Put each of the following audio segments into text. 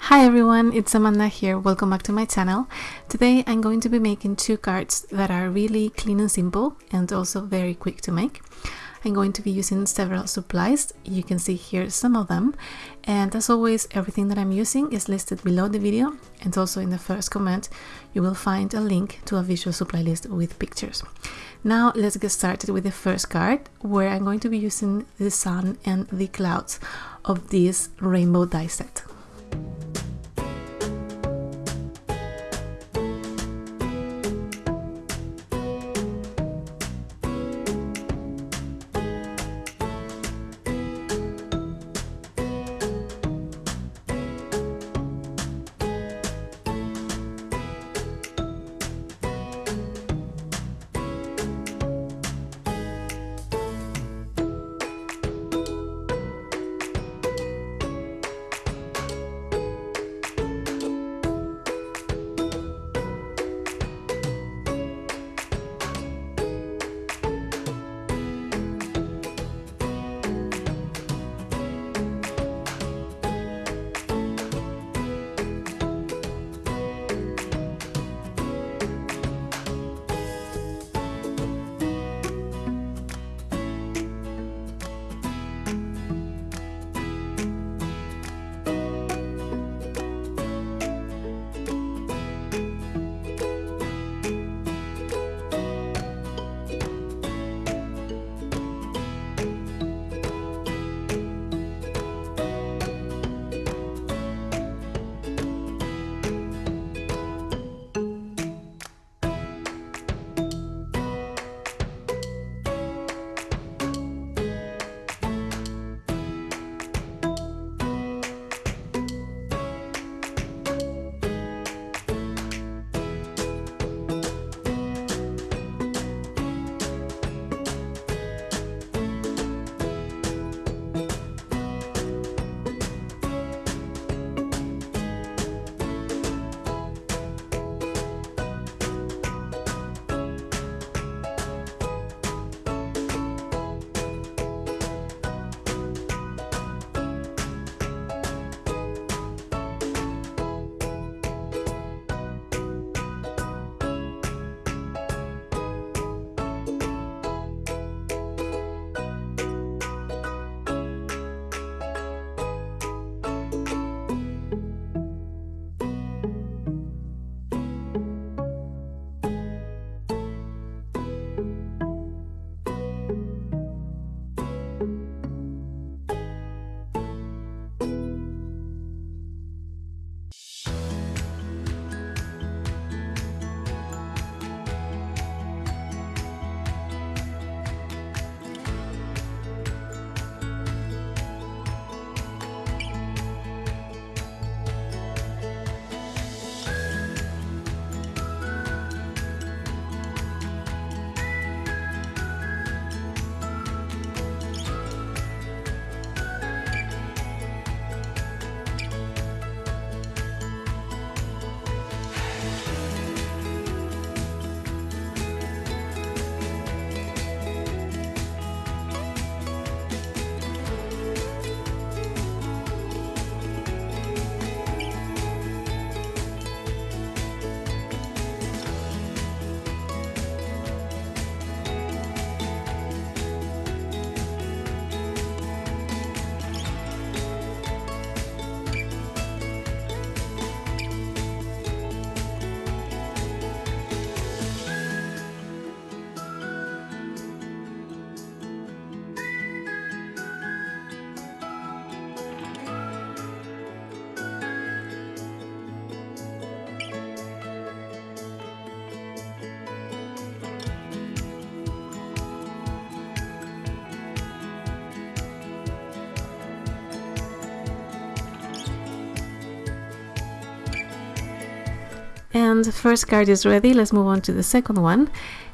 Hi everyone, it's Amanda here, welcome back to my channel. Today I'm going to be making two cards that are really clean and simple and also very quick to make. I'm going to be using several supplies, you can see here some of them and as always everything that I'm using is listed below the video and also in the first comment you will find a link to a visual supply list with pictures. Now let's get started with the first card where I'm going to be using the sun and the clouds of this rainbow die set. And first card is ready, let's move on to the second one.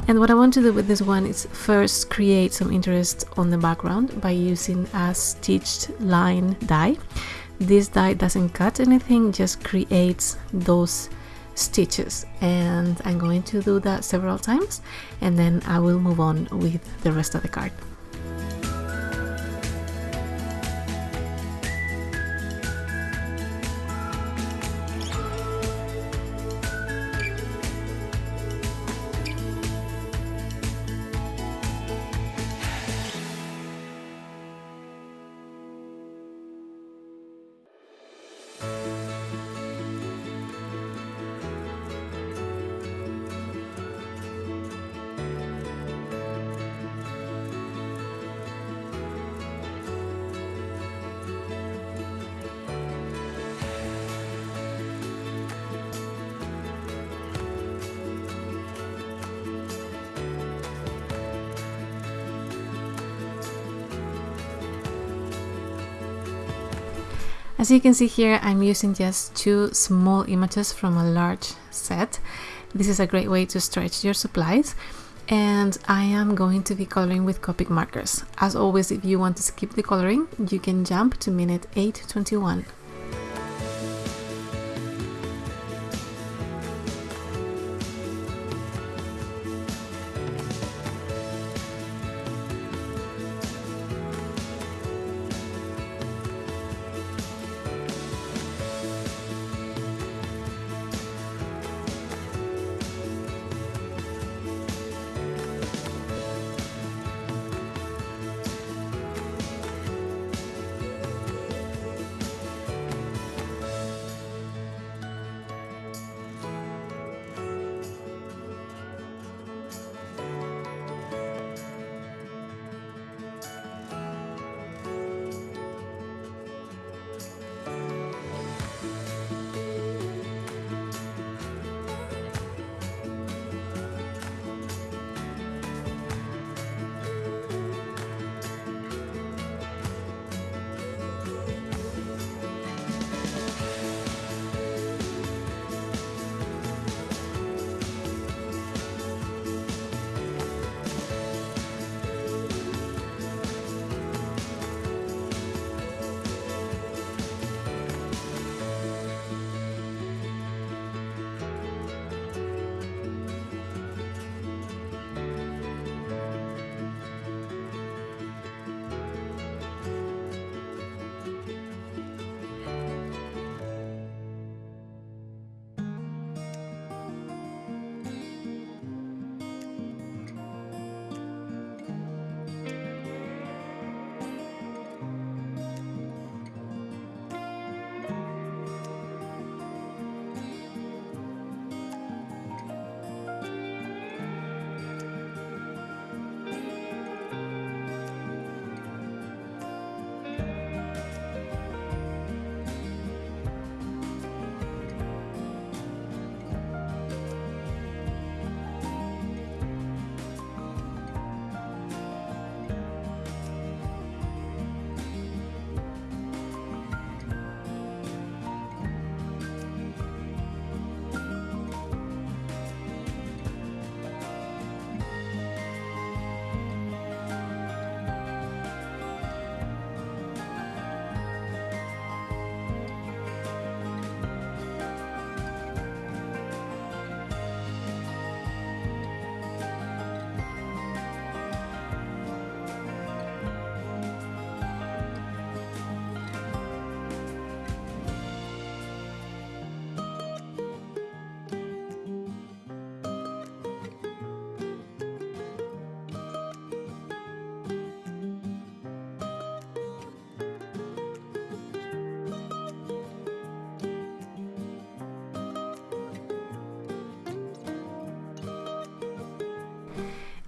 And what I want to do with this one is first create some interest on the background by using a stitched line die. This die doesn't cut anything, just creates those stitches and I'm going to do that several times and then I will move on with the rest of the card. As you can see here, I'm using just two small images from a large set. This is a great way to stretch your supplies and I am going to be coloring with Copic markers. As always, if you want to skip the coloring, you can jump to minute 821.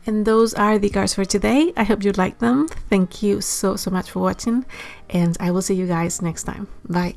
And those are the cards for today. I hope you liked them. Thank you so, so much for watching. And I will see you guys next time. Bye.